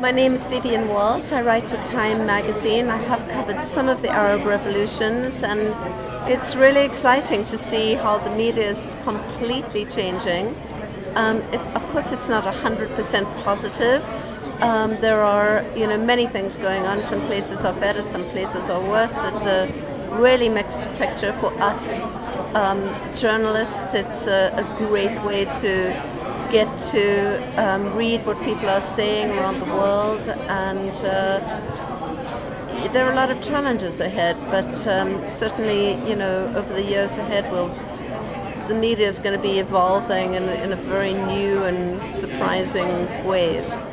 My name is Vivienne Walt. I write for Time magazine. I have covered some of the Arab revolutions, and it's really exciting to see how the media is completely changing. Um, it, of course, it's not 100% positive. Um, there are, you know, many things going on. Some places are better, some places are worse. It's a really mixed picture for us um, journalists. It's a, a, great way to get to um, read what people are saying around the world and uh, there are a lot of challenges ahead but um, certainly you know over the years ahead we'll the media is going to be evolving in, in a very new and surprising ways.